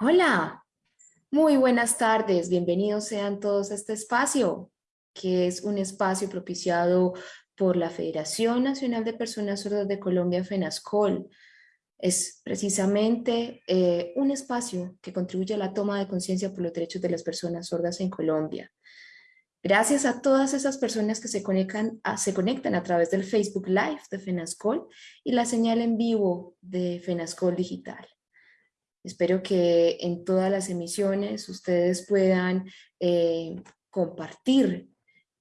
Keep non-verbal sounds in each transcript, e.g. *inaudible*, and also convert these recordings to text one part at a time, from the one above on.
Hola, muy buenas tardes, bienvenidos sean todos a este espacio, que es un espacio propiciado por la Federación Nacional de Personas Sordas de Colombia, FENASCOL. Es precisamente eh, un espacio que contribuye a la toma de conciencia por los derechos de las personas sordas en Colombia. Gracias a todas esas personas que se conectan, a, se conectan a través del Facebook Live de FENASCOL y la señal en vivo de FENASCOL Digital. Espero que en todas las emisiones ustedes puedan eh, compartir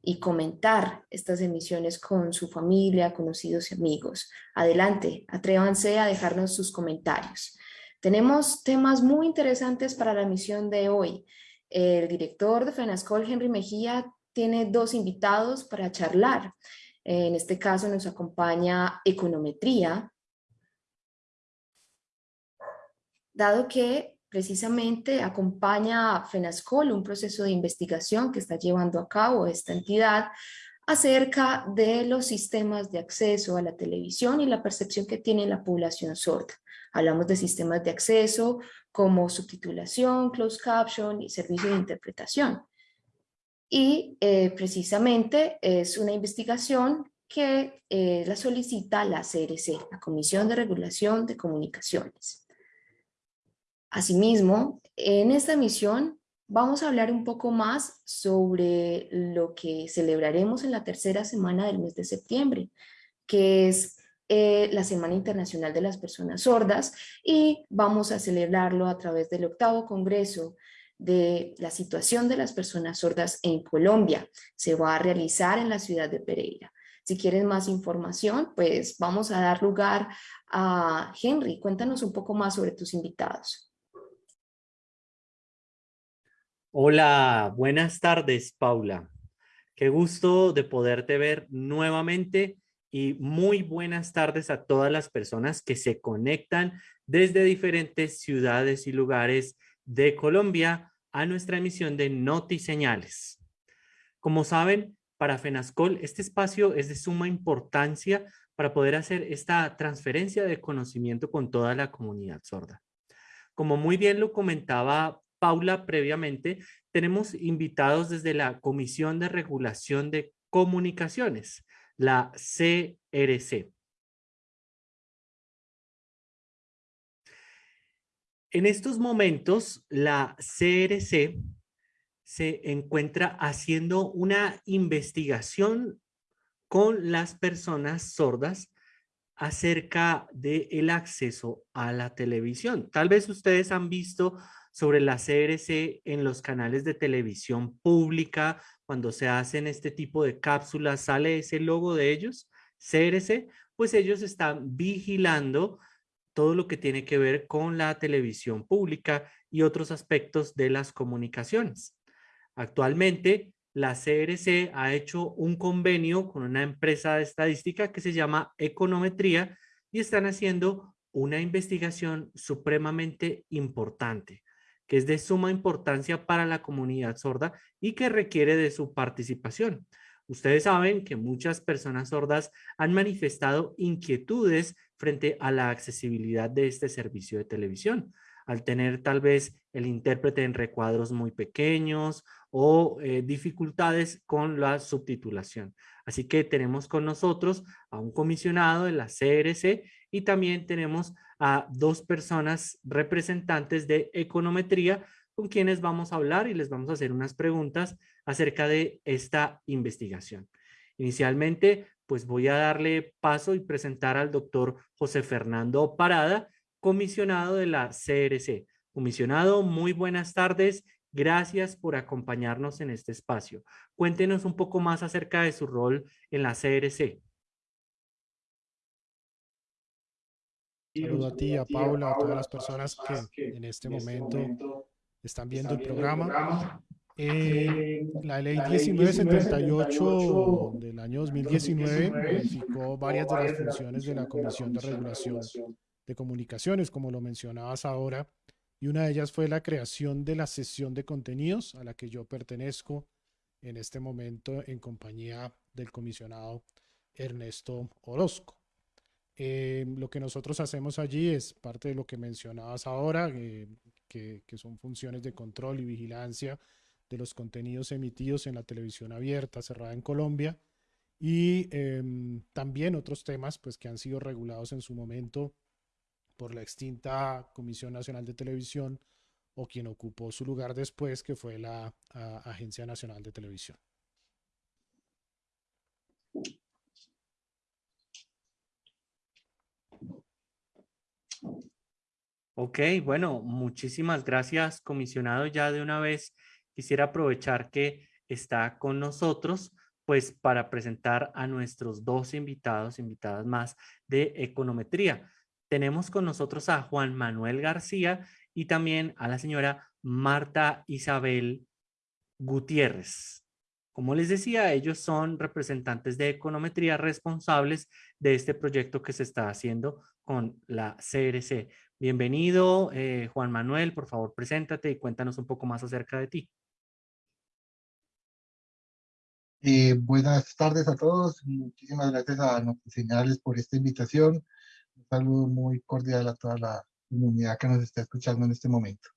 y comentar estas emisiones con su familia, conocidos y amigos. Adelante, atrévanse a dejarnos sus comentarios. Tenemos temas muy interesantes para la emisión de hoy. El director de FENASCOL, Henry Mejía, tiene dos invitados para charlar. En este caso nos acompaña Econometría, dado que precisamente acompaña a FENASCOL un proceso de investigación que está llevando a cabo esta entidad acerca de los sistemas de acceso a la televisión y la percepción que tiene la población sorda. Hablamos de sistemas de acceso como subtitulación, closed caption y servicio de interpretación. Y eh, precisamente es una investigación que eh, la solicita la CRC, la Comisión de Regulación de Comunicaciones. Asimismo, en esta emisión vamos a hablar un poco más sobre lo que celebraremos en la tercera semana del mes de septiembre, que es eh, la Semana Internacional de las Personas Sordas y vamos a celebrarlo a través del octavo Congreso de la situación de las personas sordas en Colombia. Se va a realizar en la ciudad de Pereira. Si quieren más información, pues vamos a dar lugar a Henry. Cuéntanos un poco más sobre tus invitados. Hola, buenas tardes, Paula. Qué gusto de poderte ver nuevamente y muy buenas tardes a todas las personas que se conectan desde diferentes ciudades y lugares de Colombia a nuestra emisión de Notiseñales. Como saben, para FENASCOL este espacio es de suma importancia para poder hacer esta transferencia de conocimiento con toda la comunidad sorda. Como muy bien lo comentaba Paula previamente, tenemos invitados desde la Comisión de Regulación de Comunicaciones, la CRC. En estos momentos, la CRC se encuentra haciendo una investigación con las personas sordas acerca del acceso a la televisión. Tal vez ustedes han visto sobre la CRC en los canales de televisión pública, cuando se hacen este tipo de cápsulas, sale ese logo de ellos, CRC, pues ellos están vigilando todo lo que tiene que ver con la televisión pública y otros aspectos de las comunicaciones. Actualmente, la CRC ha hecho un convenio con una empresa de estadística que se llama Econometría y están haciendo una investigación supremamente importante que es de suma importancia para la comunidad sorda y que requiere de su participación. Ustedes saben que muchas personas sordas han manifestado inquietudes frente a la accesibilidad de este servicio de televisión, al tener tal vez el intérprete en recuadros muy pequeños o eh, dificultades con la subtitulación. Así que tenemos con nosotros a un comisionado de la CRC y también tenemos a dos personas representantes de econometría con quienes vamos a hablar y les vamos a hacer unas preguntas acerca de esta investigación. Inicialmente, pues voy a darle paso y presentar al doctor José Fernando Parada, comisionado de la CRC. Comisionado, muy buenas tardes. Gracias por acompañarnos en este espacio. Cuéntenos un poco más acerca de su rol en la CRC. Saludo a ti, a Paula, a todas las personas que en este momento están viendo el programa. Eh, la ley 1978 del año 2019 modificó varias de las funciones de la Comisión de Regulación de Comunicaciones, como lo mencionabas ahora, y una de ellas fue la creación de la sesión de contenidos a la que yo pertenezco en este momento en compañía del comisionado Ernesto Orozco. Eh, lo que nosotros hacemos allí es parte de lo que mencionabas ahora, eh, que, son funciones de control y vigilancia de los contenidos emitidos en la televisión abierta cerrada en Colombia y em, también otros temas pues, que han sido regulados en su momento por la extinta Comisión Nacional de Televisión o quien ocupó su lugar después, que fue la Agencia Nacional de Televisión. Ok, bueno, muchísimas gracias, comisionado. Ya de una vez quisiera aprovechar que está con nosotros, pues para presentar a nuestros dos invitados, invitadas más de econometría. Tenemos con nosotros a Juan Manuel García y también a la señora Marta Isabel Gutiérrez. Como les decía, ellos son representantes de econometría responsables de este proyecto que se está haciendo con la CRC. Bienvenido, eh, Juan Manuel, por favor, preséntate y cuéntanos un poco más acerca de ti. Eh, buenas tardes a todos. Muchísimas gracias a nuestros señales por esta invitación. Un saludo muy cordial a toda la comunidad que nos está escuchando en este momento.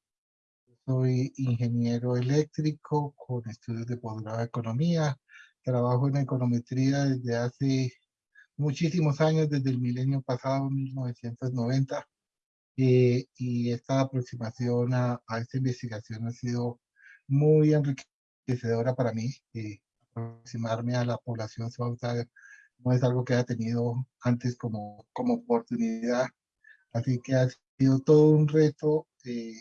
Soy ingeniero eléctrico con estudios de posgrado de economía. Trabajo en econometría desde hace muchísimos años, desde el milenio pasado, 1990. Eh, y esta aproximación a, esta investigación ha sido muy enriquecedora para mí. Eh, aproximarme a la población suauta no es algo que haya tenido antes como, como oportunidad. Así que ha sido todo un reto eh,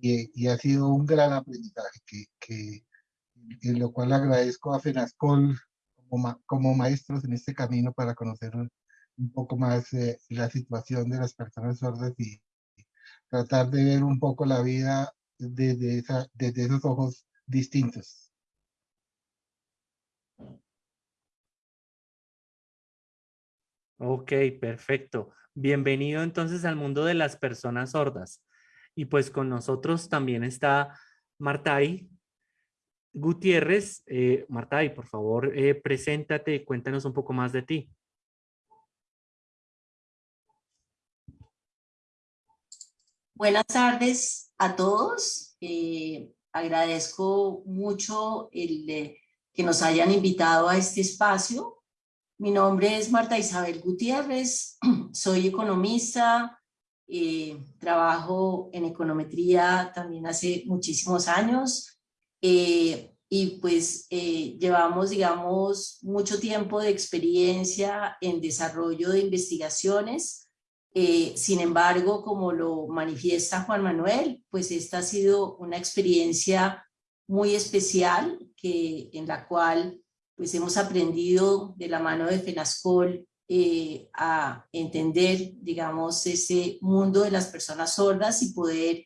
y, ha sido un gran aprendizaje que, que en lo cual agradezco a FENASCOL como, como maestros en este camino para conocer un, poco más eh, la situación de las personas sordas y tratar de ver un poco la vida desde, esos ojos distintos. Ok, perfecto. Bienvenido entonces al mundo de las personas sordas. Y pues con nosotros también está Martay Gutiérrez. Eh, Martay, por favor, eh, preséntate y cuéntanos un poco más de ti. Buenas tardes a todos. Eh, agradezco mucho el, que nos hayan invitado a este espacio mi nombre es Marta Isabel Gutiérrez, *clears throat* soy economista, eh, trabajo en econometría también hace muchísimos años eh, y pues eh, llevamos, digamos, mucho tiempo de experiencia en desarrollo de investigaciones. Sin embargo, como lo manifiesta Juan Manuel, pues esta ha sido una experiencia muy especial que, en la cual pues hemos aprendido de la mano de FENASCOL eh, a entender, digamos, ese mundo de las personas sordas y poder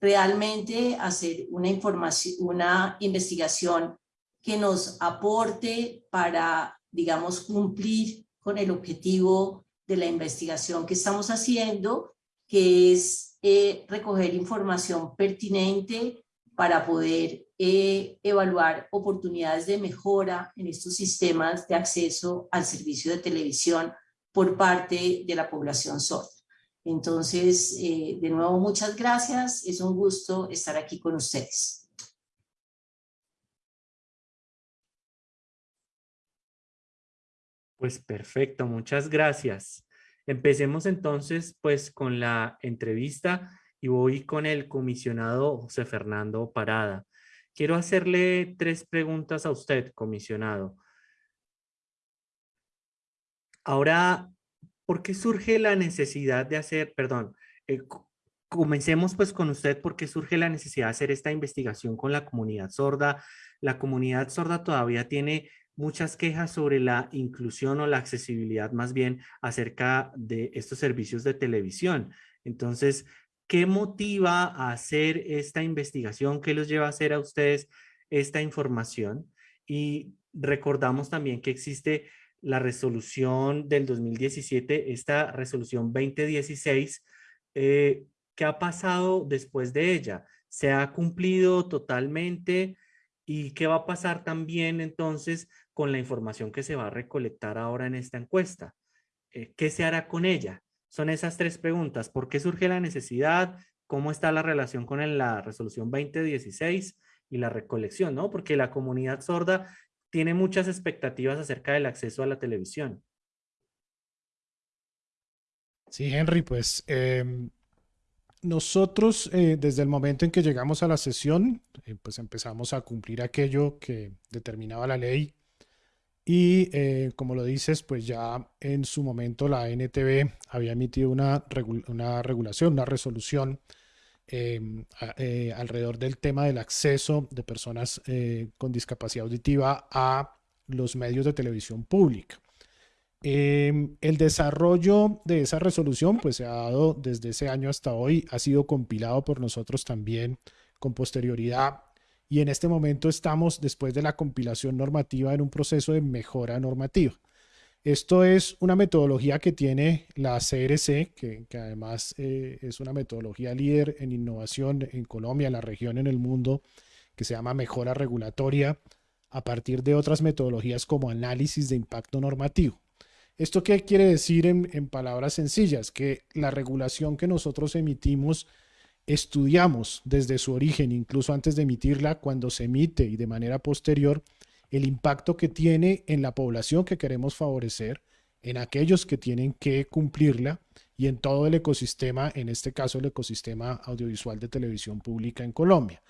realmente hacer una información, una investigación que nos aporte para, digamos, cumplir con el objetivo de la investigación que estamos haciendo, que es eh, recoger información pertinente para poder eh, evaluar oportunidades de mejora en estos sistemas de acceso al servicio de televisión por parte de la población sorda. Entonces, eh, de nuevo, muchas gracias. Es un gusto estar aquí con ustedes. Pues perfecto, muchas gracias. Empecemos entonces pues con la entrevista y voy con el comisionado José Fernando Parada. Quiero hacerle tres preguntas a usted, comisionado. Ahora, ¿por qué surge la necesidad de hacer, perdón, eh, comencemos pues con usted, ¿por qué surge la necesidad de hacer esta investigación con la comunidad sorda? La comunidad sorda todavía tiene muchas quejas sobre la inclusión o la accesibilidad más bien acerca de estos servicios de televisión. Entonces, ¿Qué motiva a hacer esta investigación? ¿Qué los lleva a hacer a ustedes esta información? Y recordamos también que existe la resolución del 2017, esta resolución 2016, eh, ¿qué ha pasado después de ella? ¿Se ha cumplido totalmente? ¿Y qué va a pasar también entonces con la información que se va a recolectar ahora en esta encuesta? Eh, ¿Qué se hará con ella? Son esas tres preguntas. ¿Por qué surge la necesidad? cómo está la relación con la resolución 2016 y la recolección, ¿no? Porque la comunidad sorda tiene muchas expectativas acerca del acceso a la televisión. Sí, Henry, pues em, nosotros eh, desde el momento en que llegamos a la sesión, eh, pues empezamos a cumplir aquello que determinaba la ley y eh, como lo dices, pues ya en su momento la NTV había emitido una, una regulación, una resolución em, alrededor del tema del acceso de personas con discapacidad auditiva a los medios de televisión pública. Em, el desarrollo de esa resolución pues se ha dado desde ese año hasta hoy, ha sido compilado por nosotros también con posterioridad y en este momento estamos después de la compilación normativa en un proceso de mejora normativa. Esto es una metodología que tiene la CRC, que, además eh, es una metodología líder en innovación en Colombia, en la región, en el mundo, que se llama mejora regulatoria a partir de otras metodologías como análisis de impacto normativo. ¿Esto qué quiere decir en, palabras sencillas? Que la regulación que nosotros emitimos, estudiamos desde su origen, incluso antes de emitirla, cuando se emite y de manera posterior, el impacto que tiene en la población que queremos favorecer, en aquellos que tienen que cumplirla y en todo el ecosistema, en este caso el ecosistema audiovisual de televisión pública en Colombia.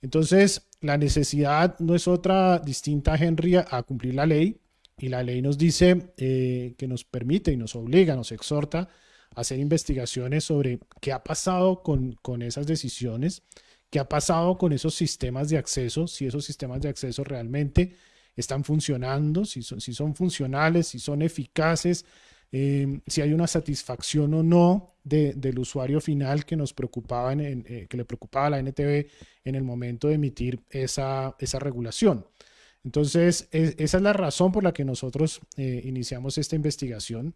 Entonces, la necesidad no es otra distinta, Henry, a cumplir la ley, y la ley nos dice eh, que nos permite y nos obliga, nos exhorta a hacer investigaciones sobre qué ha pasado con, con esas decisiones, qué ha pasado con esos sistemas de acceso, si esos sistemas de acceso realmente están funcionando, si son, si son funcionales, si son eficaces, eh, si hay una satisfacción o no del usuario final que nos preocupaba, en, eh, que le preocupaba a la NTV en el momento de emitir esa, esa regulación. Entonces, esa es la razón por la que nosotros eh, iniciamos esta investigación,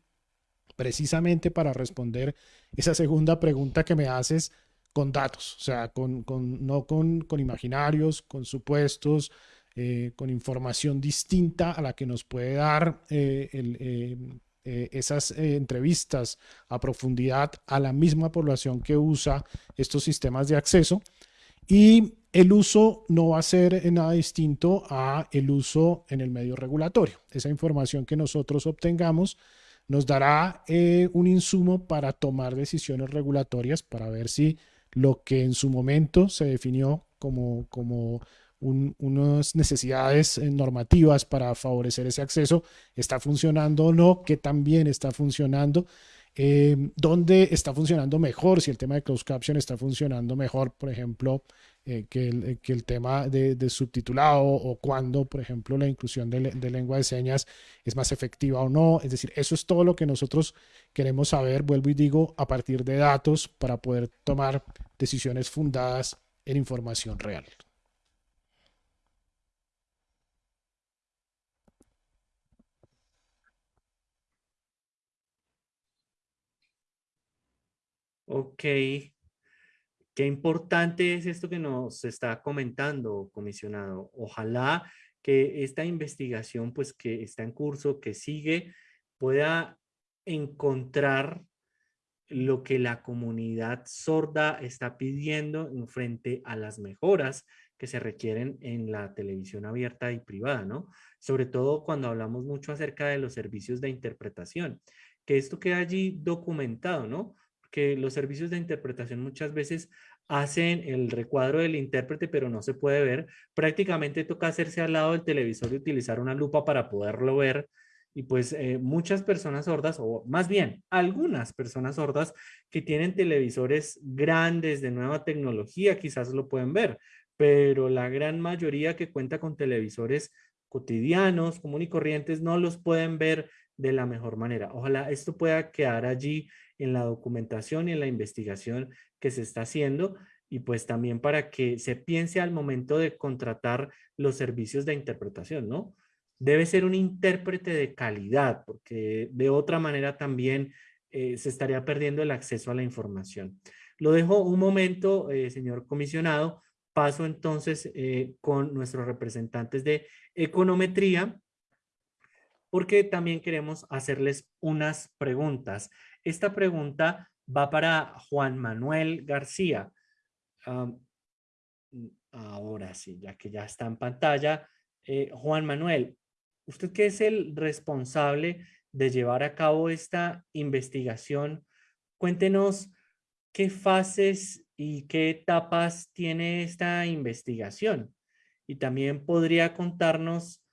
precisamente para responder esa segunda pregunta que me haces con datos, o sea, con, no con, imaginarios, con supuestos, eh, con información distinta a la que nos puede dar eh, esas entrevistas a profundidad a la misma población que usa estos sistemas de acceso. Y el uso no va a ser nada distinto a el uso en el medio regulatorio. Esa información que nosotros obtengamos nos dará eh, un insumo para tomar decisiones regulatorias para ver si lo que en su momento se definió como, como unas necesidades eh, normativas para favorecer ese acceso está funcionando o no, que también está funcionando eh, dónde está funcionando mejor, si el tema de closed caption está funcionando mejor, por ejemplo, eh, que, el, eh, que, el, tema de, subtitulado o cuando, por ejemplo, la inclusión de, de, lengua de señas es más efectiva o no. Es decir, eso es todo lo que nosotros queremos saber, vuelvo y digo, a partir de datos para poder tomar decisiones fundadas en información real. Ok. Qué importante es esto que nos está comentando, comisionado. Ojalá que esta investigación, pues que está en curso, que sigue, pueda encontrar lo que la comunidad sorda está pidiendo en frente a las mejoras que se requieren en la televisión abierta y privada, ¿no? Sobre todo cuando hablamos mucho acerca de los servicios de interpretación, que esto queda allí documentado, ¿no? Que los servicios de interpretación muchas veces hacen el recuadro del intérprete, pero no se puede ver. Prácticamente toca hacerse al lado del televisor y utilizar una lupa para poderlo ver. Y pues eh, muchas personas sordas, o más bien algunas personas sordas que tienen televisores grandes de nueva tecnología, quizás lo pueden ver, pero la gran mayoría que cuenta con televisores cotidianos, común y corrientes, no los pueden ver de la mejor manera. Ojalá esto pueda quedar allí en la documentación y en la investigación que se está haciendo y pues también para que se piense al momento de contratar los servicios de interpretación, ¿no? Debe ser un intérprete de calidad porque de otra manera también eh, se estaría perdiendo el acceso a la información. Lo dejo un momento, eh, señor comisionado. Paso entonces eh, con nuestros representantes de econometría porque también queremos hacerles unas preguntas. Esta pregunta va para Juan Manuel García. ahora sí, ya que ya está en pantalla. Eh, Juan Manuel, usted que es el responsable de llevar a cabo esta investigación, cuéntenos qué fases y qué etapas tiene esta investigación. Y también podría contarnos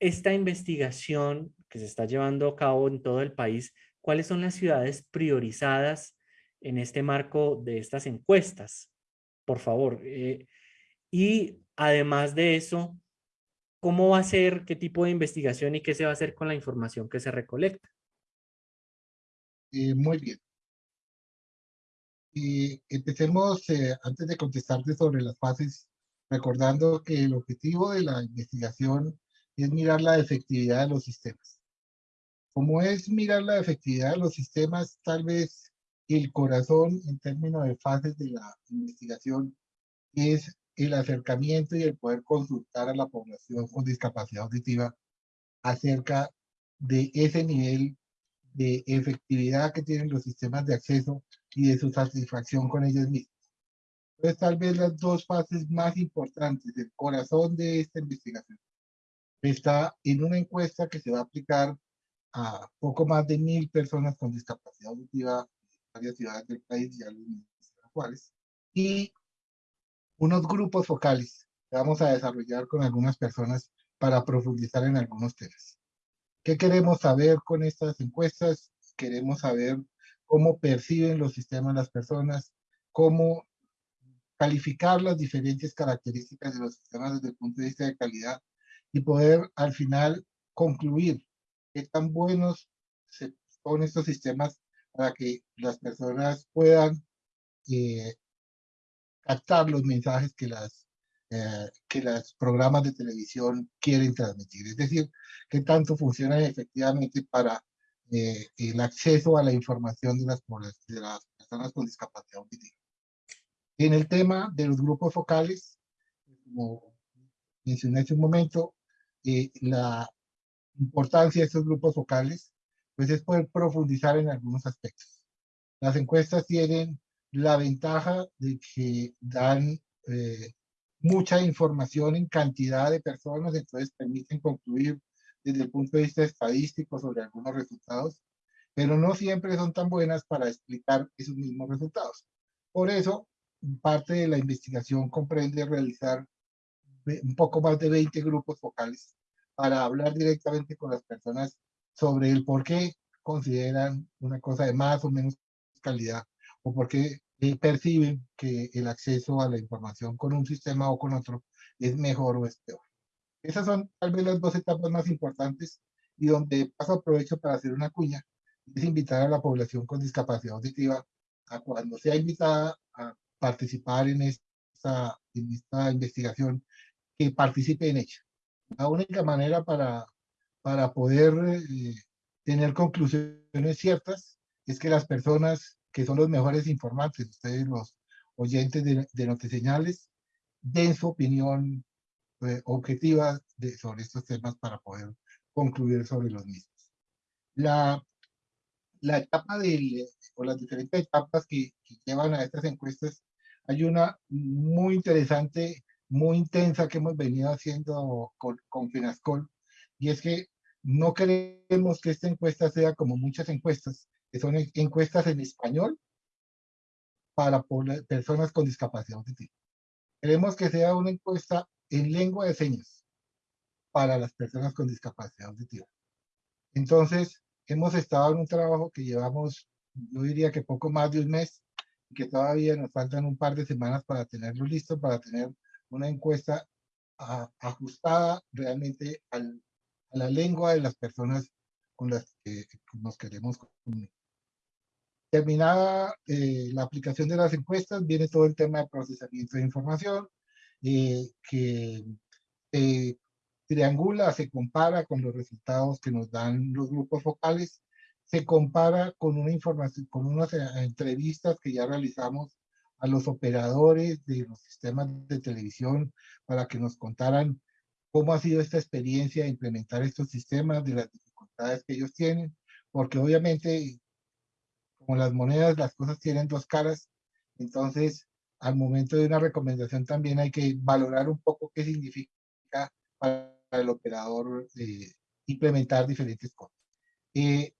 esta investigación que se está llevando a cabo en todo el país, cuáles son las ciudades priorizadas en este marco de estas encuestas, por favor. Eh, y además de eso, ¿cómo va a ser, qué tipo de investigación y qué se va a hacer con la información que se recolecta? Eh, muy bien. Y empecemos, eh, antes de contestarte sobre las fases, recordando que el objetivo de la investigación es mirar la efectividad de los sistemas. Como es mirar la efectividad de los sistemas, tal vez el corazón en términos de fases de la investigación es el acercamiento y el poder consultar a la población con discapacidad auditiva acerca de ese nivel de efectividad que tienen los sistemas de acceso y de su satisfacción con ellos mismos. Entonces, tal vez las dos fases más importantes del corazón de esta investigación está en una encuesta que se va a aplicar a poco más de mil personas con discapacidad auditiva en varias ciudades del país, ya los cuales, y unos grupos focales que vamos a desarrollar con algunas personas para profundizar en algunos temas. ¿Qué queremos saber con estas encuestas? Queremos saber cómo perciben los sistemas las personas, cómo calificar las diferentes características de los sistemas desde el punto de vista de calidad y poder al final concluir qué tan buenos son estos sistemas para que las personas puedan eh, captar los mensajes que las eh, que los programas de televisión quieren transmitir. Es decir, qué tanto funcionan efectivamente para eh, el acceso a la información de las, de las personas con discapacidad auditiva. En el tema de los grupos focales, como mencioné hace un momento, eh, la importancia de estos grupos focales pues es poder profundizar en algunos aspectos. Las encuestas tienen la ventaja de que dan eh, mucha información en cantidad de personas, entonces permiten concluir desde el punto de vista estadístico sobre algunos resultados, pero no siempre son tan buenas para explicar esos mismos resultados. Por eso, parte de la investigación comprende realizar un poco más de 20 grupos focales para hablar directamente con las personas sobre el por qué consideran una cosa de más o menos calidad o porque perciben que el acceso a la información con un sistema o con otro es mejor o es peor. Esas son tal vez las dos etapas más importantes y donde paso aprovecho para hacer una cuña, es invitar a la población con discapacidad auditiva a cuando sea invitada a participar en esta, en esta investigación, que participe en ella. La única manera para, para poder eh, tener conclusiones ciertas es que las personas que son los mejores informantes, ustedes los oyentes de, de Notiseñales, den su opinión eh, objetiva sobre estos temas para poder concluir sobre los mismos. La, la etapa de, o las diferentes etapas que, llevan a estas encuestas, hay una muy interesante, muy intensa que hemos venido haciendo con, con Finascol, y es que no queremos que esta encuesta sea como muchas encuestas, que son encuestas en español para personas con discapacidad auditiva. Queremos que sea una encuesta en lengua de señas para las personas con discapacidad auditiva. Entonces, hemos estado en un trabajo que llevamos, yo diría que poco más de un mes, que todavía nos faltan un par de semanas para tenerlo listo, para tener una encuesta ajustada realmente a la lengua de las personas con las que nos queremos comunicar. Terminada eh, la aplicación de las encuestas, viene todo el tema de procesamiento de información, eh, que eh, triangula, se compara con los resultados que nos dan los grupos focales, se compara con una información, con unas entrevistas que ya realizamos a los operadores de los sistemas de televisión para que nos contaran cómo ha sido esta experiencia de implementar estos sistemas, de las dificultades que ellos tienen, porque obviamente como las monedas, las cosas tienen dos caras, entonces al momento de una recomendación también hay que valorar un poco qué significa para el operador eh, implementar diferentes cosas. Eh,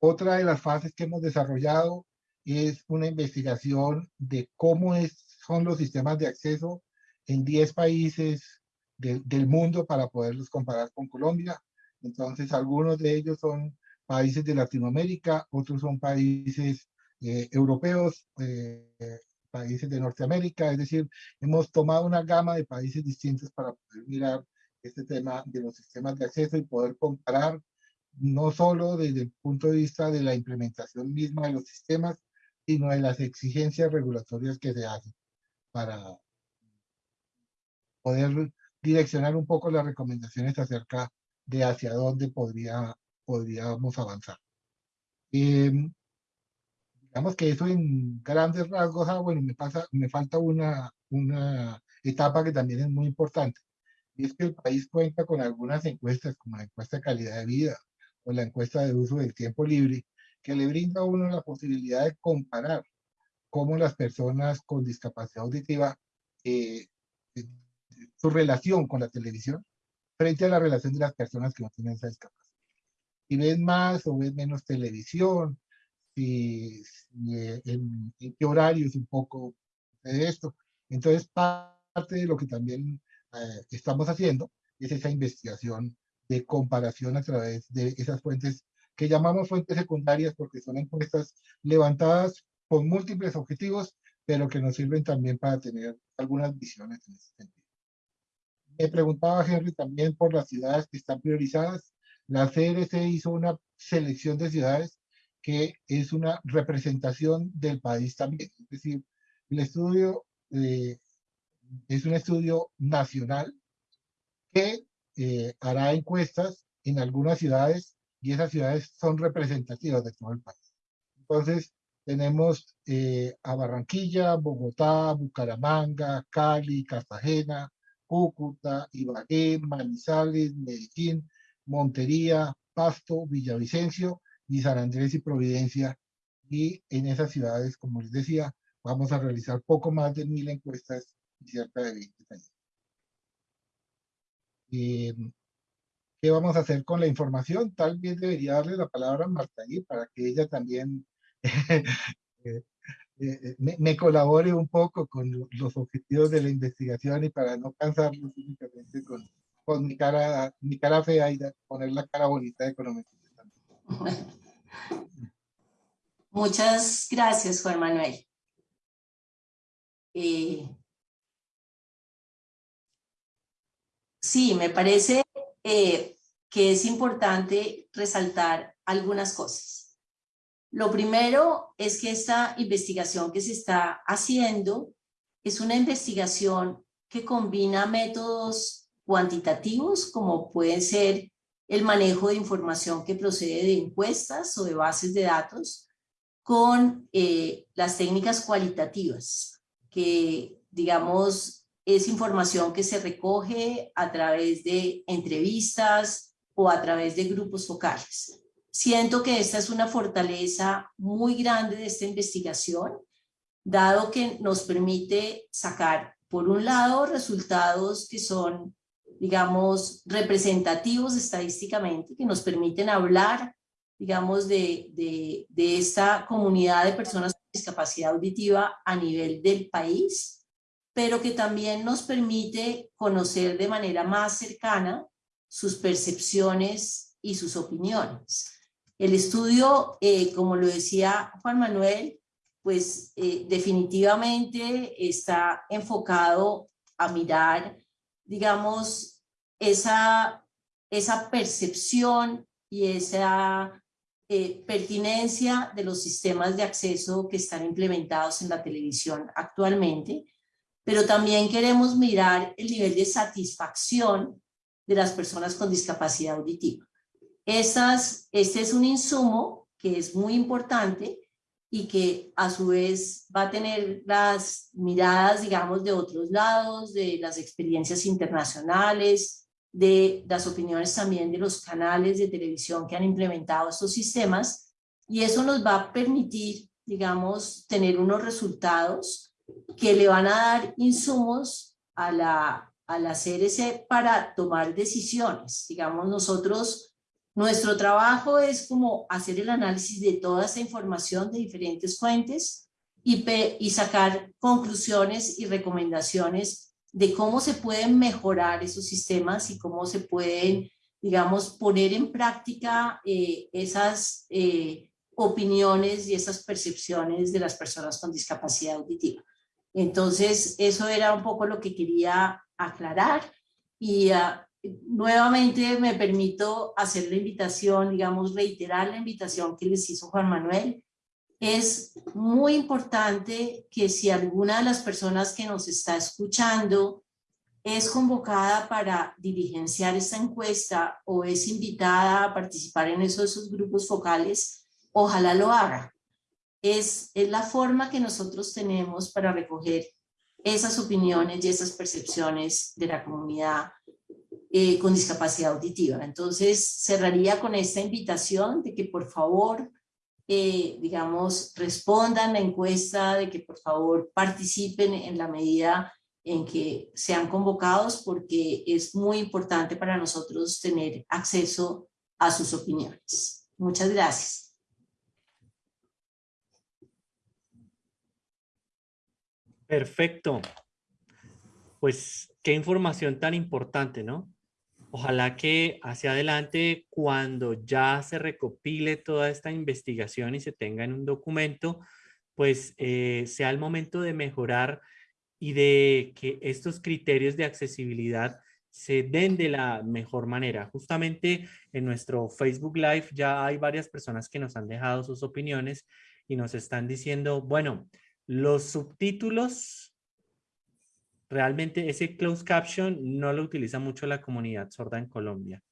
otra de las fases que hemos desarrollado es una investigación de cómo es, son los sistemas de acceso en 10 países del mundo para poderlos comparar con Colombia. Entonces, algunos de ellos son países de Latinoamérica, otros son países eh, europeos, eh, países de Norteamérica, es decir, hemos tomado una gama de países distintos para poder mirar este tema de los sistemas de acceso y poder comparar no solo desde el punto de vista de la implementación misma de los sistemas, sino de las exigencias regulatorias que se hacen para poder direccionar un poco las recomendaciones acerca de hacia dónde podría, podríamos avanzar. Em, digamos que eso en grandes rasgos, ah, bueno, me, pasa, me falta una, una etapa que también es muy importante, y es que el país cuenta con algunas encuestas, como la encuesta de calidad de vida o la encuesta de uso del tiempo libre, que le brinda a uno la posibilidad de comparar cómo las personas con discapacidad auditiva, eh, su relación con la televisión, frente a la relación de las personas que no tienen esa discapacidad. Si ven más o ven menos televisión, si, eh, en, qué horario es un poco de esto. Entonces, parte de lo que también eh, estamos haciendo es esa investigación de comparación a través de esas fuentes que llamamos fuentes secundarias porque son encuestas levantadas con múltiples objetivos, pero que nos sirven también para tener algunas visiones en ese sentido. Me preguntaba Henry también por las ciudades que están priorizadas. La CRC hizo una selección de ciudades que es una representación del país también. Es decir, el estudio eh, es un estudio nacional que eh, hará encuestas en algunas ciudades y esas ciudades son representativas de todo el país. Entonces, tenemos eh, a Barranquilla, Bogotá, Bucaramanga, Cali, Cartagena, Cúcuta, Ibagué, Manizales, Medellín, Montería, Pasto, Villavicencio y San Andrés y Providencia. Y en esas ciudades, como les decía, vamos a realizar poco más de mil encuestas y cerca de 20 años. Em, ¿Qué vamos a hacer con la información? Tal vez debería darle la palabra a Marta para que ella también *laughs* eh, eh, eh, me, colabore un poco con los objetivos de la investigación y para no cansarnos únicamente con, mi cara mi cara fea y poner la cara bonita de economía. Muchas gracias, Juan Manuel. Sí, me parece que es importante resaltar algunas cosas. Lo primero es que esta investigación que se está haciendo es una investigación que combina métodos cuantitativos como pueden ser el manejo de información que procede de encuestas o de bases de datos con eh, las técnicas cualitativas que digamos es información que se recoge a través de entrevistas o a través de grupos focales. Siento que esta es una fortaleza muy grande de esta investigación, dado que nos permite sacar, por un lado, resultados que son, digamos, representativos estadísticamente, que nos permiten hablar, digamos, de, de, de esta comunidad de personas con discapacidad auditiva a nivel del país, pero que también nos permite conocer de manera más cercana sus percepciones y sus opiniones. El estudio, eh, como lo decía Juan Manuel, pues eh, definitivamente está enfocado a mirar, digamos, esa, esa percepción y esa eh, pertinencia de los sistemas de acceso que están implementados en la televisión actualmente, pero también queremos mirar el nivel de satisfacción de las personas con discapacidad auditiva. Esas, este es un insumo que es muy importante y que a su vez va a tener las miradas, digamos, de otros lados, de las experiencias internacionales, de las opiniones también de los canales de televisión que han implementado estos sistemas y eso nos va a permitir, digamos, tener unos resultados que le van a dar insumos a la, a la CRC para tomar decisiones. Digamos, nosotros, nuestro trabajo es como hacer el análisis de toda esa información de diferentes fuentes y, y sacar conclusiones y recomendaciones de cómo se pueden mejorar esos sistemas y cómo se pueden, digamos, poner en práctica eh, esas eh, opiniones y esas percepciones de las personas con discapacidad auditiva. Entonces, eso era un poco lo que quería aclarar y ah, nuevamente me permito hacer la invitación, digamos, reiterar la invitación que les hizo Juan Manuel. Es muy importante que si alguna de las personas que nos está escuchando es convocada para diligenciar esta encuesta o es invitada a participar en esos, esos grupos focales, ojalá lo haga. Es, la forma que nosotros tenemos para recoger esas opiniones y esas percepciones de la comunidad eh, con discapacidad auditiva. Entonces, cerraría con esta invitación de que por favor, eh, digamos, respondan la encuesta, de que por favor participen en la medida en que sean convocados, porque es muy importante para nosotros tener acceso a sus opiniones. Muchas gracias. Perfecto. Pues qué información tan importante, ¿no? Ojalá que hacia adelante, cuando ya se recopile toda esta investigación y se tenga en un documento, pues eh, sea el momento de mejorar y de que estos criterios de accesibilidad se den de la mejor manera. Justamente en nuestro Facebook Live ya hay varias personas que nos han dejado sus opiniones y nos están diciendo, bueno, los subtítulos, realmente ese closed caption no lo utiliza mucho la comunidad sorda en Colombia.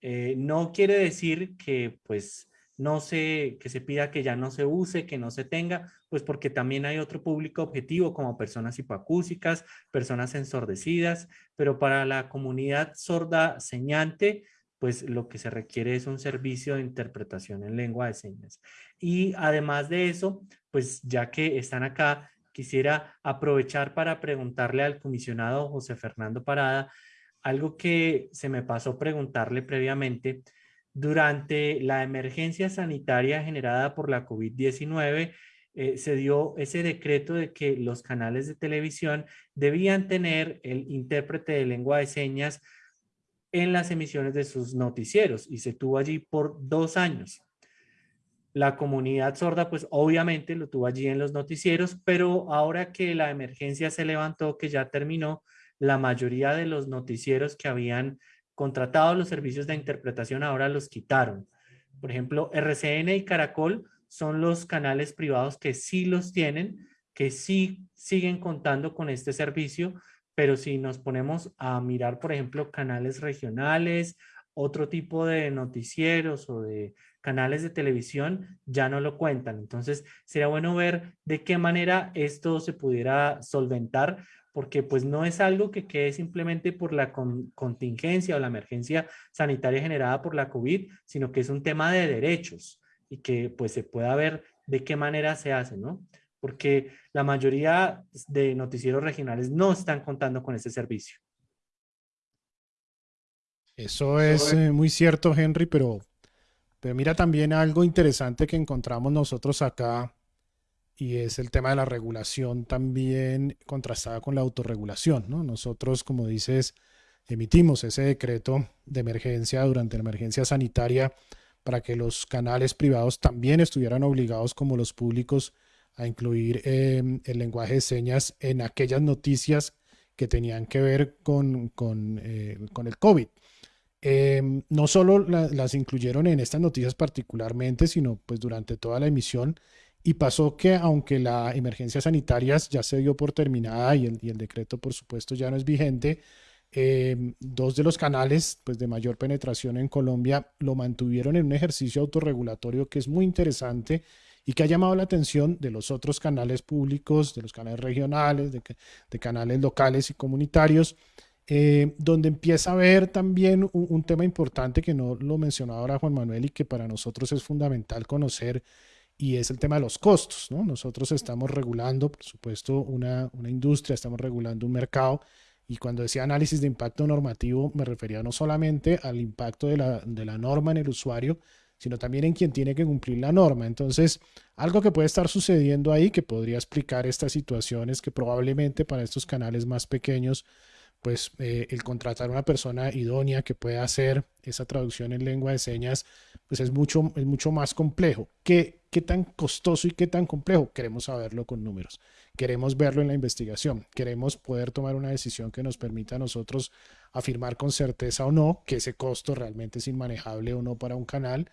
Eh, no quiere decir que pues no se, que se pida que ya no se use, que no se tenga, pues porque también hay otro público objetivo como personas hipoacúsicas, personas ensordecidas, pero para la comunidad sorda señante, pues lo que se requiere es un servicio de interpretación en lengua de señas. Y además de eso, pues ya que están acá, quisiera aprovechar para preguntarle al comisionado José Fernando Parada algo que se me pasó preguntarle previamente. Durante la emergencia sanitaria generada por la COVID-19, eh, se dio ese decreto de que los canales de televisión debían tener el intérprete de lengua de señas en las emisiones de sus noticieros y se tuvo allí por dos años. La comunidad sorda, pues obviamente lo tuvo allí en los noticieros, pero ahora que la emergencia se levantó, que ya terminó, la mayoría de los noticieros que habían contratado los servicios de interpretación ahora los quitaron. Por ejemplo, RCN y Caracol son los canales privados que sí los tienen, que sí siguen contando con este servicio, pero si nos ponemos a mirar, por ejemplo, canales regionales, otro tipo de noticieros o de canales de televisión ya no lo cuentan. Entonces, sería bueno ver de qué manera esto se pudiera solventar, porque pues no es algo que quede simplemente por la contingencia o la emergencia sanitaria generada por la COVID, sino que es un tema de derechos y que pues se pueda ver de qué manera se hace, ¿no? Porque la mayoría de noticieros regionales no están contando con ese servicio. Eso es eh, muy cierto, Henry, pero pero mira también algo interesante que encontramos nosotros acá y es el tema de la regulación también contrastada con la autorregulación. ¿no? Nosotros, como dices, emitimos ese decreto de emergencia durante la emergencia sanitaria para que los canales privados también estuvieran obligados como los públicos a incluir em, el lenguaje de señas en aquellas noticias que tenían que ver con, con, eh, con el COVID. Em, no solo las incluyeron en estas noticias particularmente, sino pues durante toda la emisión. Y pasó que aunque la emergencia sanitaria ya se dio por terminada y el, decreto por supuesto ya no es vigente, em, dos de los canales pues, de mayor penetración en Colombia lo mantuvieron en un ejercicio autorregulatorio que es muy interesante y que ha llamado la atención de los otros canales públicos, de los canales regionales, de canales locales y comunitarios eh, donde empieza a ver también un, tema importante que no lo mencionaba ahora Juan Manuel y que para nosotros es fundamental conocer y es el tema de los costos. ¿no? Nosotros estamos regulando, por supuesto, una, una industria, estamos regulando un mercado y cuando decía análisis de impacto normativo me refería no solamente al impacto de la, de la norma en el usuario, sino también en quien tiene que cumplir la norma. Entonces, algo que puede estar sucediendo ahí que podría explicar estas situaciones que probablemente para estos canales más pequeños pues eh, el contratar una persona idónea que pueda hacer esa traducción en lengua de señas, pues es mucho, es mucho más complejo. ¿Qué, ¿Qué tan costoso y qué tan complejo? Queremos saberlo con números, queremos verlo en la investigación, queremos poder tomar una decisión que nos permita a nosotros afirmar con certeza o no que ese costo realmente es inmanejable o no para un canal,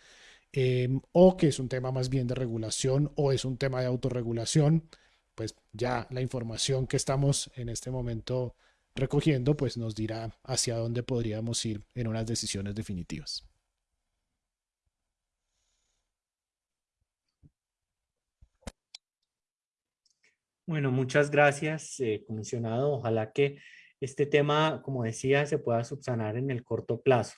em, o que es un tema más bien de regulación o es un tema de autorregulación, pues ya la información que estamos en este momento recogiendo, pues nos dirá hacia dónde podríamos ir en unas decisiones definitivas. Bueno, muchas gracias, eh, comisionado. Ojalá que este tema, como decía, se pueda subsanar en el corto plazo,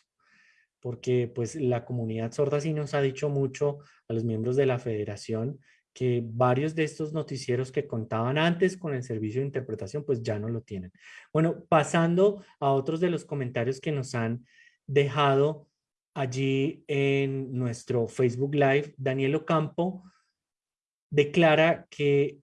porque pues la comunidad sorda sí nos ha dicho mucho a los miembros de la federación que varios de estos noticieros que contaban antes con el servicio de interpretación, pues ya no lo tienen. Bueno, pasando a otros de los comentarios que nos han dejado allí en nuestro Facebook Live, Daniel Ocampo declara que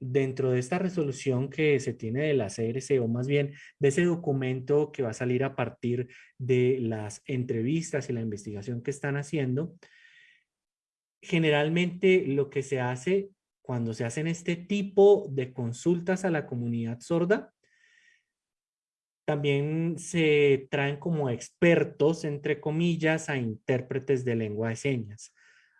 dentro de esta resolución que se tiene de la CRC, o más bien de ese documento que va a salir a partir de las entrevistas y la investigación que están haciendo, generalmente lo que se hace cuando se hacen este tipo de consultas a la comunidad sorda, también se traen como expertos, entre comillas, a intérpretes de lengua de señas.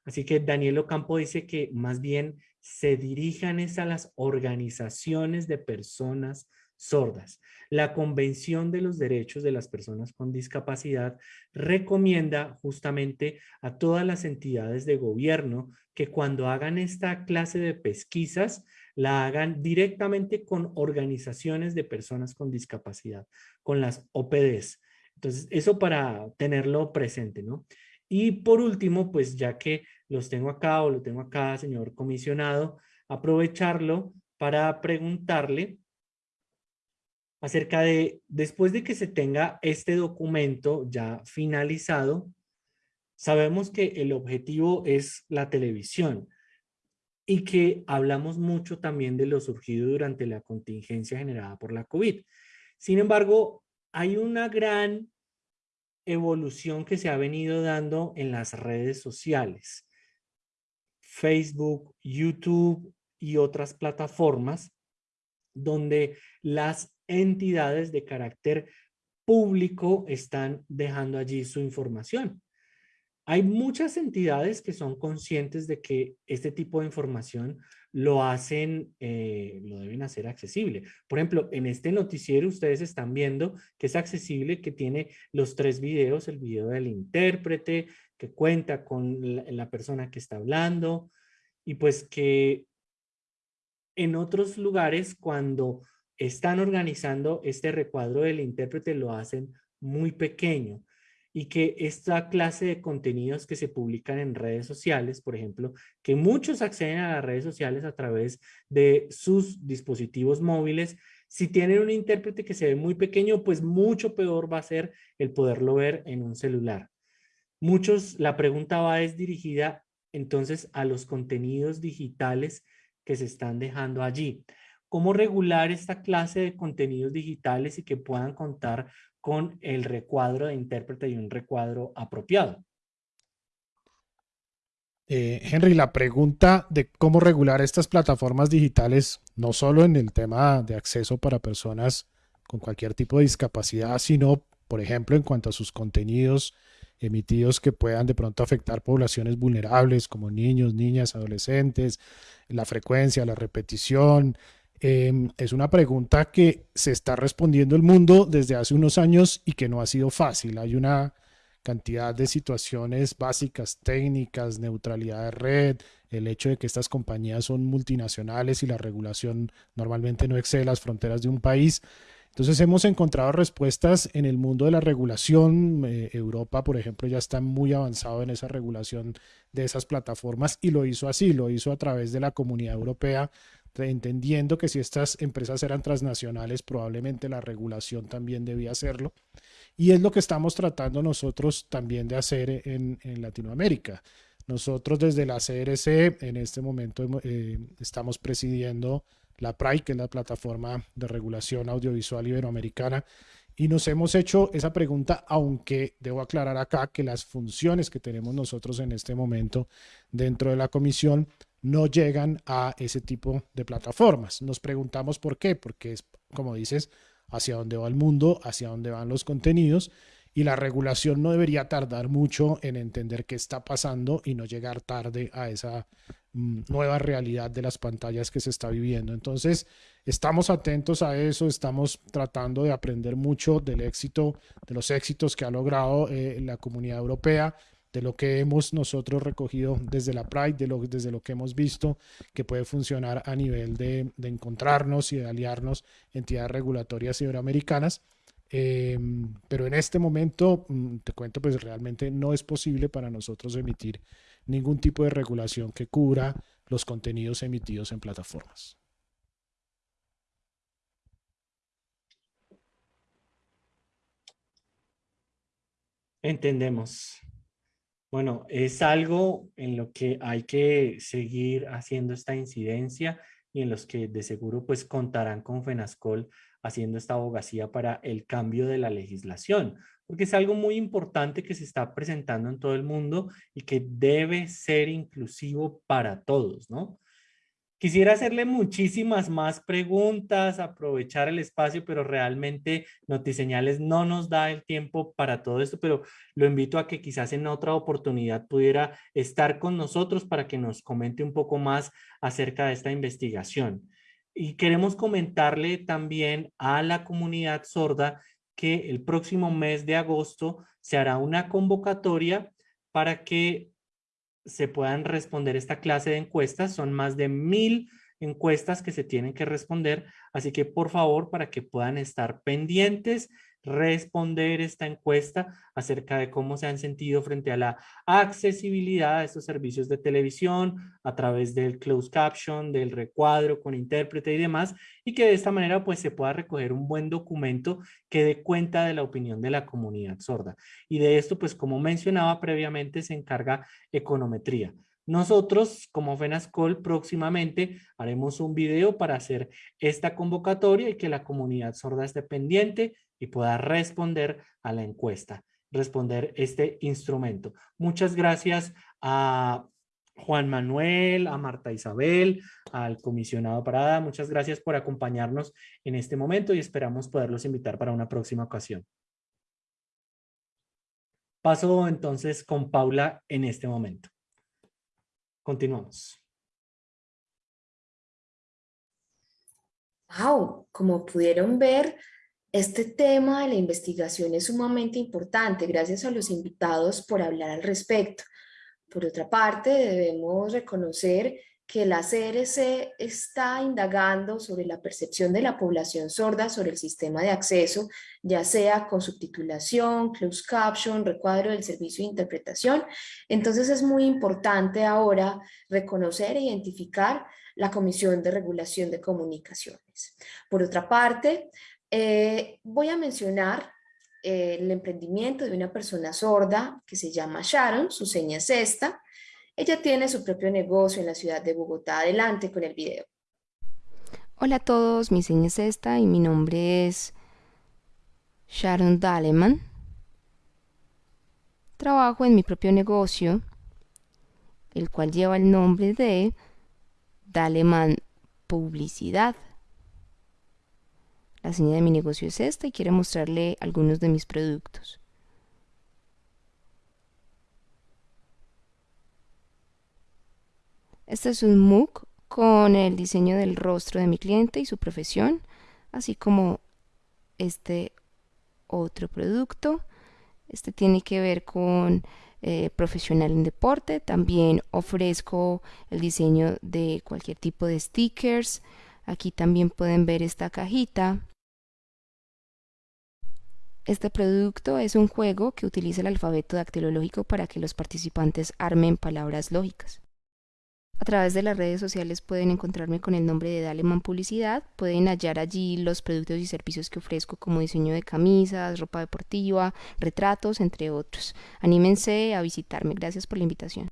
Así que Daniel Ocampo dice que más bien se dirijan a las organizaciones de personas sordas. La Convención de los Derechos de las Personas con Discapacidad recomienda justamente a todas las entidades de gobierno que cuando hagan esta clase de pesquisas, la hagan directamente con organizaciones de personas con discapacidad, con las OPDs. Entonces, eso para tenerlo presente, ¿no? Y por último, pues ya que los tengo acá o lo tengo acá, señor comisionado, aprovecharlo para preguntarle acerca de, después de que se tenga este documento ya finalizado, sabemos que el objetivo es la televisión y que hablamos mucho también de lo surgido durante la contingencia generada por la COVID. Sin embargo, hay una gran evolución que se ha venido dando en las redes sociales. Facebook, YouTube y otras plataformas donde las entidades de carácter público están dejando allí su información. Hay muchas entidades que son conscientes de que este tipo de información lo hacen, eh, lo deben hacer accesible. Por ejemplo, en este noticiero ustedes están viendo que es accesible, que tiene los tres videos, el video del intérprete, que cuenta con la persona que está hablando, y pues que en otros lugares cuando están organizando este recuadro del intérprete lo hacen muy pequeño y que esta clase de contenidos que se publican en redes sociales, por ejemplo, que muchos acceden a las redes sociales a través de sus dispositivos móviles, si tienen un intérprete que se ve muy pequeño, pues mucho peor va a ser el poderlo ver en un celular. Muchos, la pregunta va es dirigida entonces a los contenidos digitales que se están dejando allí cómo regular esta clase de contenidos digitales y que puedan contar con el recuadro de intérprete y un recuadro apropiado. Eh, Henry, la pregunta de cómo regular estas plataformas digitales, no solo en el tema de acceso para personas con cualquier tipo de discapacidad, sino, por ejemplo, en cuanto a sus contenidos emitidos que puedan de pronto afectar poblaciones vulnerables como niños, niñas, adolescentes, la frecuencia, la repetición, Em, es una pregunta que se está respondiendo el mundo desde hace unos años y que no ha sido fácil. Hay una cantidad de situaciones básicas, técnicas, neutralidad de red, el hecho de que estas compañías son multinacionales y la regulación normalmente no excede las fronteras de un país. Entonces hemos encontrado respuestas en el mundo de la regulación. Eh, Europa, por ejemplo, ya está muy avanzado en esa regulación de esas plataformas y lo hizo así, lo hizo a través de la comunidad europea, entendiendo que si estas empresas eran transnacionales, probablemente la regulación también debía hacerlo. Y es lo que estamos tratando nosotros también de hacer en, Latinoamérica. Nosotros desde la CRC en este momento eh, estamos presidiendo la PRAI, que es la plataforma de regulación audiovisual iberoamericana, y nos hemos hecho esa pregunta, aunque debo aclarar acá que las funciones que tenemos nosotros en este momento dentro de la comisión no llegan a ese tipo de plataformas. Nos preguntamos por qué, porque es, como dices, hacia dónde va el mundo, hacia dónde van los contenidos, y la regulación no debería tardar mucho en entender qué está pasando y no llegar tarde a esa mm, nueva realidad de las pantallas que se está viviendo. Entonces, estamos atentos a eso, estamos tratando de aprender mucho del éxito, de los éxitos que ha logrado eh, la comunidad europea, de lo que hemos nosotros recogido desde la Pride, de lo, desde lo que hemos visto que puede funcionar a nivel de, de encontrarnos y de aliarnos entidades regulatorias iberoamericanas Em, pero en este momento, mm, te cuento, pues realmente no es posible para nosotros emitir ningún tipo de regulación que cubra los contenidos emitidos en plataformas. Entendemos. Bueno, es algo en lo que hay que seguir haciendo esta incidencia y en los que de seguro pues contarán con FENASCOL haciendo esta abogacía para el cambio de la legislación, porque es algo muy importante que se está presentando en todo el mundo y que debe ser inclusivo para todos, ¿no? Quisiera hacerle muchísimas más preguntas, aprovechar el espacio, pero realmente Notiseñales no nos da el tiempo para todo esto, pero lo invito a que quizás en otra oportunidad pudiera estar con nosotros para que nos comente un poco más acerca de esta investigación. Y queremos comentarle también a la comunidad sorda que el próximo mes de agosto se hará una convocatoria para que se puedan responder esta clase de encuestas. Son más de mil encuestas que se tienen que responder, así que por favor, para que puedan estar pendientes, responder esta encuesta acerca de cómo se han sentido frente a la accesibilidad a estos servicios de televisión a través del closed caption, del recuadro con intérprete y demás, y que de esta manera pues se pueda recoger un buen documento que dé cuenta de la opinión de la comunidad sorda. Y de esto pues como mencionaba previamente se encarga econometría. Nosotros, como FENASCOL, próximamente haremos un video para hacer esta convocatoria y que la comunidad sorda esté pendiente y pueda responder a la encuesta, responder este instrumento. Muchas gracias a Juan Manuel, a Marta Isabel, al comisionado Parada. Muchas gracias por acompañarnos en este momento y esperamos poderlos invitar para una próxima ocasión. Paso entonces con Paula en este momento. Continuamos. Wow, como pudieron ver, este tema de la investigación es sumamente importante. Gracias a los invitados por hablar al respecto. Por otra parte, debemos reconocer que la CRC está indagando sobre la percepción de la población sorda sobre el sistema de acceso, ya sea con subtitulación, closed caption, recuadro del servicio de interpretación. Entonces es muy importante ahora reconocer e identificar la Comisión de Regulación de Comunicaciones. Por otra parte, eh, voy a mencionar eh, el emprendimiento de una persona sorda que se llama Sharon, su seña es esta, ella tiene su propio negocio en la ciudad de Bogotá. Adelante con el video. Hola a todos, mi seña es esta y mi nombre es Sharon Daleman. Trabajo en mi propio negocio, el cual lleva el nombre de Daleman Publicidad. La señal de mi negocio es esta y quiero mostrarle algunos de mis productos. Este es un MOOC con el diseño del rostro de mi cliente y su profesión, así como este otro producto. Este tiene que ver con eh, profesional en deporte. También ofrezco el diseño de cualquier tipo de stickers. Aquí también pueden ver esta cajita Este producto es un juego que utiliza el alfabeto dactilológico para que los participantes armen palabras lógicas. A través de las redes sociales pueden encontrarme con el nombre de Daleman Publicidad. Pueden hallar allí los productos y servicios que ofrezco como diseño de camisas, ropa deportiva, retratos, entre otros. Anímense a visitarme. Gracias por la invitación.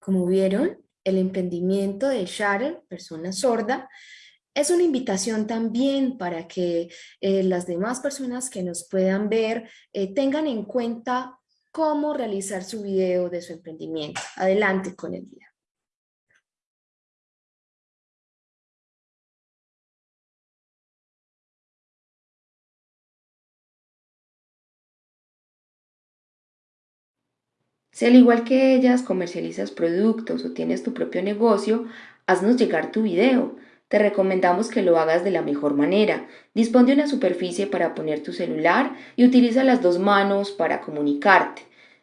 Como vieron, el emprendimiento de Sharon, persona sorda, es una invitación también para que eh, las demás personas que nos puedan ver eh, tengan en cuenta cómo realizar su video de su emprendimiento. Adelante con el video. Si al igual que ellas comercializas productos o tienes tu propio negocio, haznos llegar tu video. Te recomendamos que lo hagas de la mejor manera. Dispone de una superficie para poner tu celular y utiliza las dos manos para comunicarte.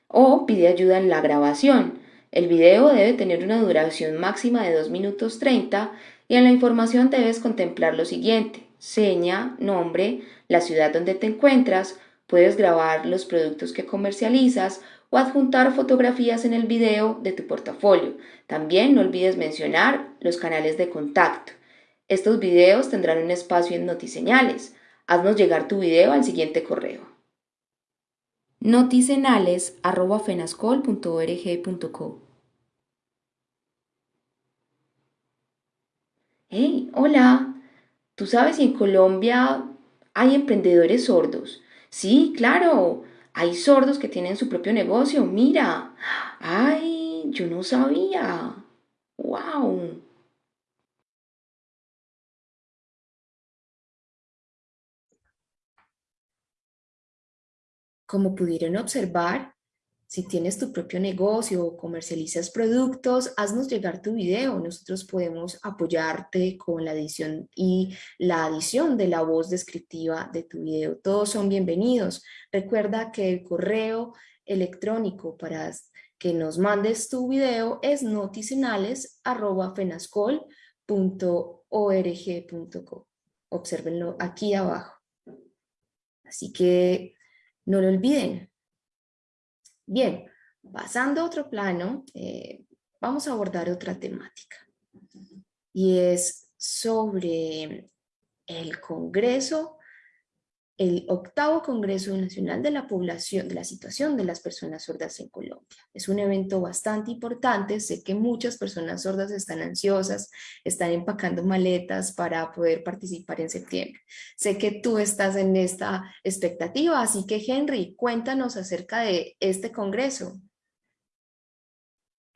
O pide ayuda en la grabación. El video debe tener una duración máxima de 2 minutos 30 y en la información debes contemplar lo siguiente. Seña, nombre, la ciudad donde te encuentras, puedes grabar los productos que comercializas o adjuntar fotografías en el video de tu portafolio. También no olvides mencionar los canales de contacto. Estos videos tendrán un espacio en Notiseñales. Haznos llegar tu video al siguiente correo. noticenales.fenascol.org.co Hey, hola. ¿Tú sabes si en Colombia hay emprendedores sordos? Sí, claro. Hay sordos que tienen su propio negocio. Mira. Ay, yo no sabía. ¡Wow! Como pudieron observar, si tienes tu propio negocio o comercializas productos, haznos llegar tu video. Nosotros podemos apoyarte con la edición y la adición de la voz descriptiva de tu video. Todos son bienvenidos. Recuerda que el correo electrónico para que nos mandes tu video es noticenales.fenascol.org.co. Obsérvenlo aquí abajo. Así que no lo olviden. Bien, pasando a otro plano, eh, vamos a abordar otra temática. Y es sobre el Congreso el octavo Congreso Nacional de la Población, de la Situación de las Personas Sordas en Colombia. Es un evento bastante importante, sé que muchas personas sordas están ansiosas, están empacando maletas para poder participar en septiembre. Sé que tú estás en esta expectativa, así que Henry, cuéntanos acerca de este Congreso.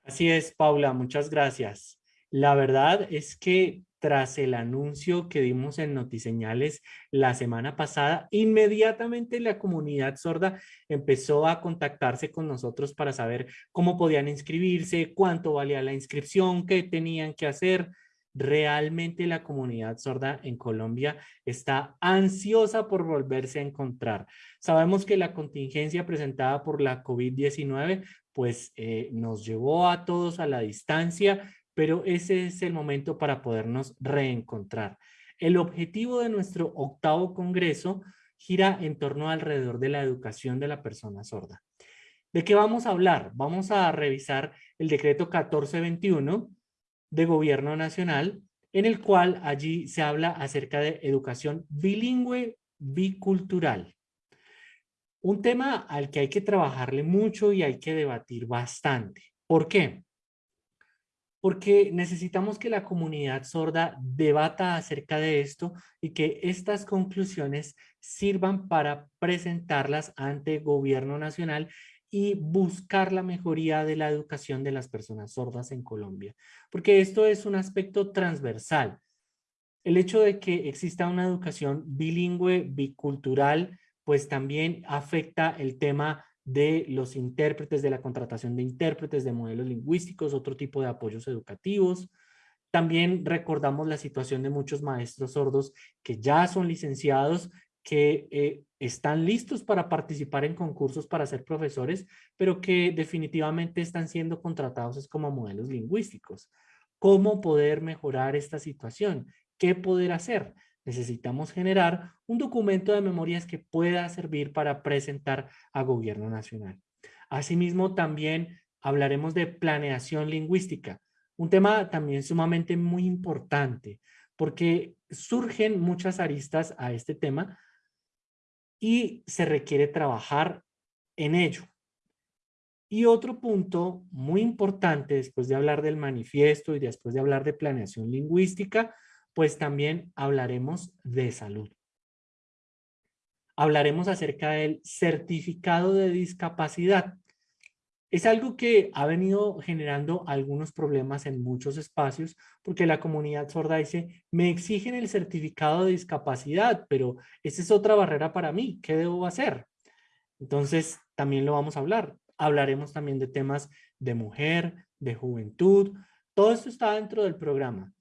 Así es, Paula, muchas gracias. La verdad es que tras el anuncio que dimos en Notiseñales la semana pasada, inmediatamente la comunidad sorda empezó a contactarse con nosotros para saber cómo podían inscribirse, cuánto valía la inscripción, qué tenían que hacer. Realmente la comunidad sorda en Colombia está ansiosa por volverse a encontrar. Sabemos que la contingencia presentada por la COVID-19 pues eh, nos llevó a todos a la distancia, pero ese es el momento para podernos reencontrar. El objetivo de nuestro octavo congreso gira en torno alrededor de la educación de la persona sorda. ¿De qué vamos a hablar? Vamos a revisar el decreto 1421 de Gobierno Nacional, en el cual allí se habla acerca de educación bilingüe bicultural. Un tema al que hay que trabajarle mucho y hay que debatir bastante. ¿Por qué? Porque necesitamos que la comunidad sorda debata acerca de esto y que estas conclusiones sirvan para presentarlas ante gobierno nacional y buscar la mejoría de la educación de las personas sordas en Colombia. Porque esto es un aspecto transversal. El hecho de que exista una educación bilingüe, bicultural, pues también afecta el tema de los intérpretes, de la contratación de intérpretes, de modelos lingüísticos, otro tipo de apoyos educativos. También recordamos la situación de muchos maestros sordos que ya son licenciados, que eh, están listos para participar en concursos para ser profesores, pero que definitivamente están siendo contratados como modelos lingüísticos. ¿Cómo poder mejorar esta situación? ¿Qué poder hacer? Necesitamos generar un documento de memorias que pueda servir para presentar a gobierno nacional. Asimismo, también hablaremos de planeación lingüística, un tema también sumamente muy importante, porque surgen muchas aristas a este tema y se requiere trabajar en ello. Y otro punto muy importante, después de hablar del manifiesto y después de hablar de planeación lingüística, pues también hablaremos de salud. Hablaremos acerca del certificado de discapacidad. Es algo que ha venido generando algunos problemas en muchos espacios porque la comunidad sorda dice, me exigen el certificado de discapacidad, pero esa es otra barrera para mí, ¿qué debo hacer? Entonces, también lo vamos a hablar. Hablaremos también de temas de mujer, de juventud. Todo esto está dentro del programa.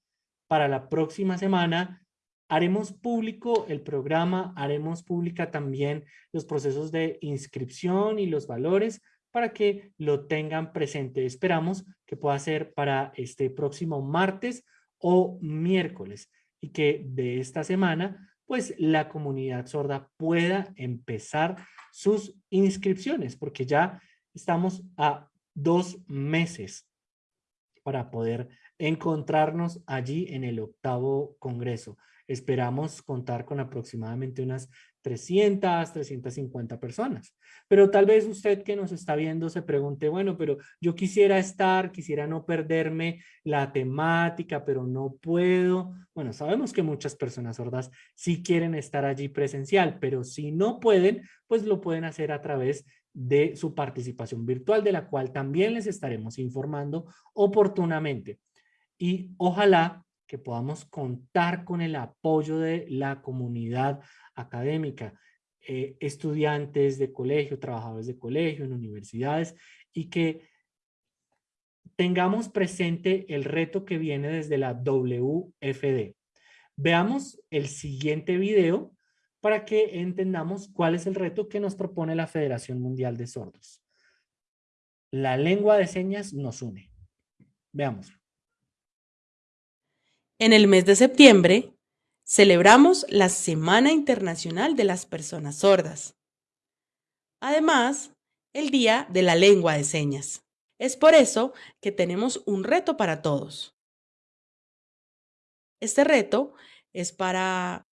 Para la próxima semana haremos público el programa, haremos pública también los procesos de inscripción y los valores para que lo tengan presente. Esperamos que pueda ser para este próximo martes o miércoles y que de esta semana pues la comunidad sorda pueda empezar sus inscripciones porque ya estamos a dos meses para poder encontrarnos allí en el octavo congreso. Esperamos contar con aproximadamente unas 300, 350 personas. Pero tal vez usted que nos está viendo se pregunte, bueno, pero yo quisiera estar, quisiera no perderme la temática, pero no puedo. Bueno, sabemos que muchas personas sordas sí quieren estar allí presencial, pero si no pueden, pues lo pueden hacer a través de su participación virtual, de la cual también les estaremos informando oportunamente. Y ojalá que podamos contar con el apoyo de la comunidad académica, eh, estudiantes de colegio, trabajadores de colegio, en universidades, y que tengamos presente el reto que viene desde la WFD. Veamos el siguiente video para que entendamos cuál es el reto que nos propone la Federación Mundial de Sordos. La lengua de señas nos une. Veámoslo. En el mes de septiembre, celebramos la Semana Internacional de las Personas Sordas. Además, el Día de la Lengua de Señas. Es por eso que tenemos un reto para todos. Este reto es para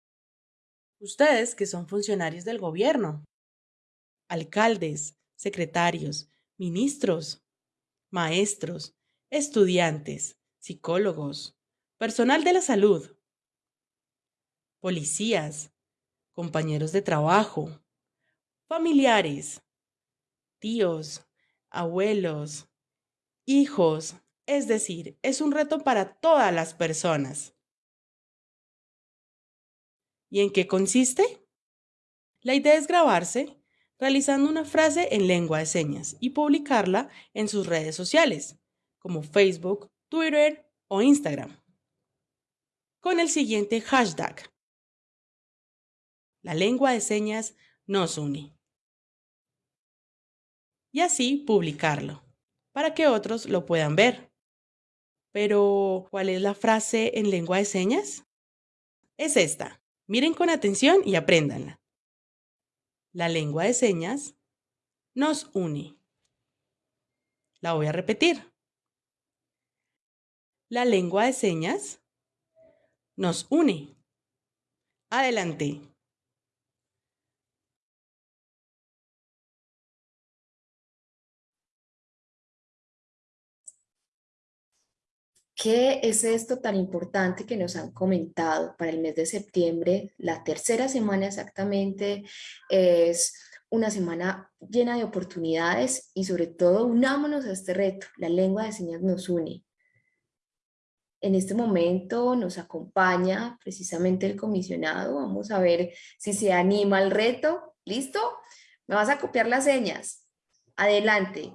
ustedes que son funcionarios del gobierno, alcaldes, secretarios, ministros, maestros, estudiantes, psicólogos, personal de la salud, policías, compañeros de trabajo, familiares, tíos, abuelos, hijos, es decir, es un reto para todas las personas. ¿Y en qué consiste? La idea es grabarse realizando una frase en lengua de señas y publicarla en sus redes sociales, como Facebook, Twitter o Instagram, con el siguiente hashtag la lengua de señas nos une. Y así publicarlo, para que otros lo puedan ver. Pero, ¿cuál es la frase en lengua de señas? Es esta. Miren con atención y apréndanla. La lengua de señas nos une. La voy a repetir. La lengua de señas nos une. Adelante. ¿Qué es esto tan importante que nos han comentado para el mes de septiembre? La tercera semana exactamente es una semana llena de oportunidades y sobre todo unámonos a este reto. La lengua de señas nos une. En este momento nos acompaña precisamente el comisionado. Vamos a ver si se anima al reto. ¿Listo? Me vas a copiar las señas. Adelante.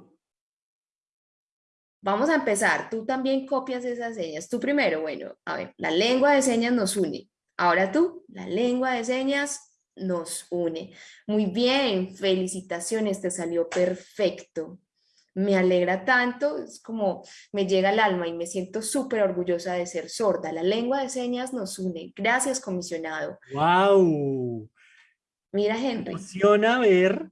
Vamos a empezar. Tú también copias esas señas. Tú primero, bueno, a ver, la lengua de señas nos une. Ahora tú, la lengua de señas nos une. Muy bien, felicitaciones, te salió perfecto. Me alegra tanto, es como me llega al alma y me siento súper orgullosa de ser sorda. La lengua de señas nos une. Gracias, comisionado. ¡Wow! Mira, Henry. Me emociona ver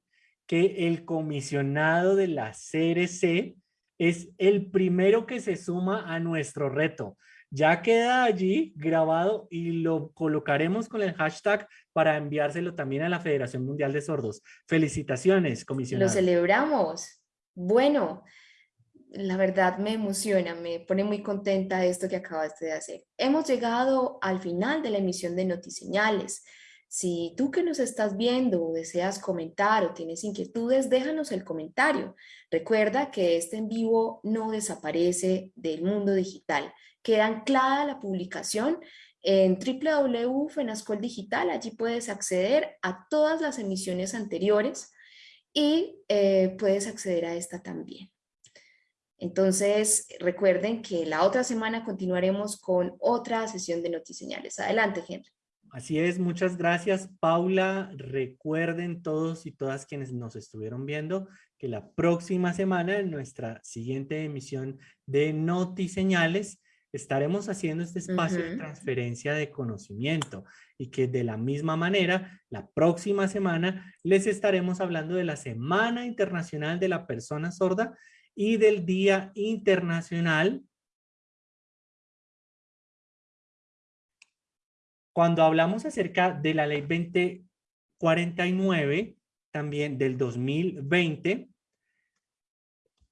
que el comisionado de la CRC es el primero que se suma a nuestro reto. Ya queda allí grabado y lo colocaremos con el hashtag para enviárselo también a la Federación Mundial de Sordos. Felicitaciones, comisionado. Lo celebramos. Bueno, la verdad me emociona, me pone muy contenta esto que acabaste de hacer. Hemos llegado al final de la emisión de Notiseñales. Si tú que nos estás viendo deseas comentar o tienes inquietudes, déjanos el comentario. Recuerda que este en vivo no desaparece del mundo digital queda anclada la publicación en www.fenascol digital. Allí puedes acceder a todas las emisiones anteriores y eh, puedes acceder a esta también. Entonces, recuerden que la otra semana continuaremos con otra sesión de Notiseñales. Adelante, Henry. Así es, muchas gracias, Paula. Recuerden todos y todas quienes nos estuvieron viendo que la próxima semana, en nuestra siguiente emisión de Notiseñales, estaremos haciendo este espacio de transferencia de conocimiento y que de la misma manera, la próxima semana les estaremos hablando de la Semana Internacional de la Persona Sorda y del Día Internacional. Cuando hablamos acerca de la Ley 2049, también del 2020,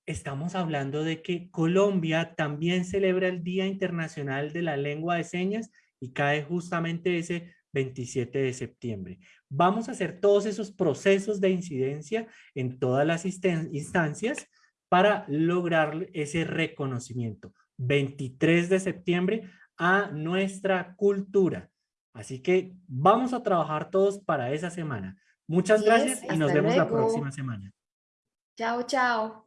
estamos hablando de que Colombia también celebra el Día Internacional de la Lengua de Señas y cae justamente ese 27 de septiembre. Vamos a hacer todos esos procesos de incidencia en todas las instancias para lograr ese reconocimiento. 23 de septiembre a nuestra cultura. Así que vamos a trabajar todos para esa semana. Muchas gracias y nos vemos la próxima semana. Chao, chao.